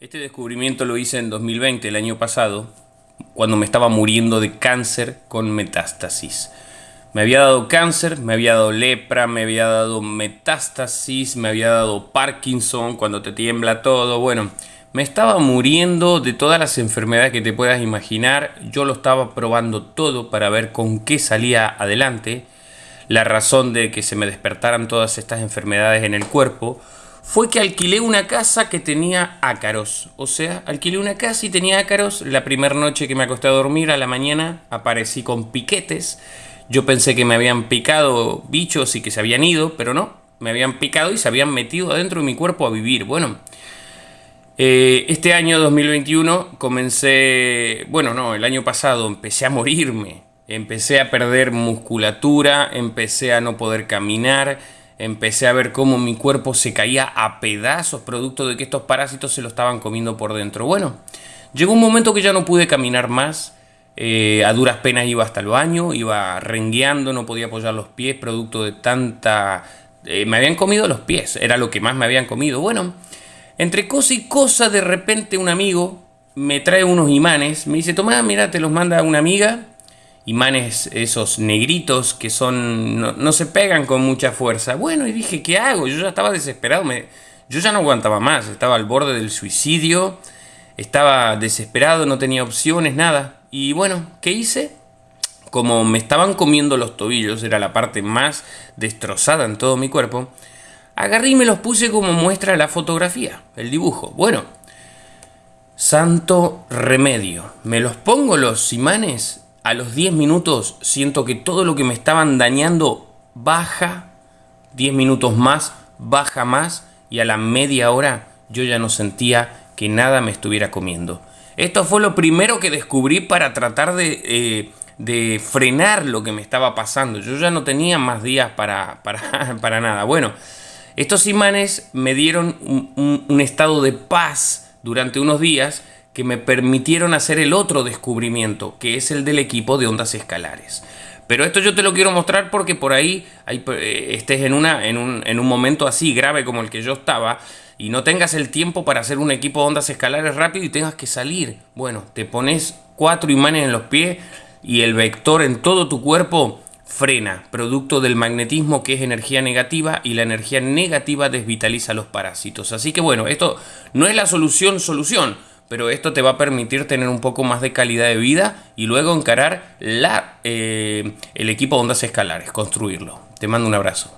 Este descubrimiento lo hice en 2020, el año pasado, cuando me estaba muriendo de cáncer con metástasis. Me había dado cáncer, me había dado lepra, me había dado metástasis, me había dado Parkinson, cuando te tiembla todo. Bueno, me estaba muriendo de todas las enfermedades que te puedas imaginar. Yo lo estaba probando todo para ver con qué salía adelante. La razón de que se me despertaran todas estas enfermedades en el cuerpo fue que alquilé una casa que tenía ácaros. O sea, alquilé una casa y tenía ácaros. La primera noche que me acosté a dormir, a la mañana aparecí con piquetes. Yo pensé que me habían picado bichos y que se habían ido, pero no. Me habían picado y se habían metido adentro de mi cuerpo a vivir. Bueno, eh, este año 2021 comencé, bueno, no, el año pasado empecé a morirme. Empecé a perder musculatura, empecé a no poder caminar empecé a ver cómo mi cuerpo se caía a pedazos producto de que estos parásitos se lo estaban comiendo por dentro. Bueno, llegó un momento que ya no pude caminar más, eh, a duras penas iba hasta el baño, iba rengueando, no podía apoyar los pies producto de tanta... Eh, me habían comido los pies, era lo que más me habían comido. Bueno, entre cosa y cosa de repente un amigo me trae unos imanes, me dice, toma, mira, te los manda una amiga, imanes esos negritos que son no, se pegan con mucha fuerza. Bueno, y dije, ¿qué hago? Yo ya estaba desesperado, me, yo ya no aguantaba más, estaba al borde del suicidio, estaba desesperado, no tenía opciones, nada. Y bueno, ¿qué hice? Como me estaban comiendo los tobillos, era la parte más destrozada en todo mi cuerpo, agarré y me los puse como muestra la fotografía, el dibujo. Bueno, santo remedio. Me los pongo los imanes a los 10 minutos siento que todo lo que me estaban dañando baja, 10 minutos más, baja más y a la media hora yo ya no sentía que nada me estuviera comiendo. Esto fue lo primero que descubrí para tratar de, eh, frenar lo que me estaba pasando. Yo ya no tenía más días para, para, nada. Bueno, estos imanes me dieron un estado de paz durante unos días que me permitieron hacer el otro descubrimiento, que es el del equipo de ondas escalares. Pero esto yo te lo quiero mostrar porque por ahí eh, estés en, un momento así grave como el que yo estaba y no tengas el tiempo para hacer un equipo de ondas escalares rápido y tengas que salir. Bueno, te pones cuatro imanes en los pies y el vector en todo tu cuerpo frena, producto del magnetismo que es energía negativa y la energía negativa desvitaliza los parásitos. Así que bueno, esto no es la solución solución, pero esto te va a permitir tener un poco más de calidad de vida y luego encarar la, eh, el equipo de ondas escalares, construirlo. Te mando un abrazo.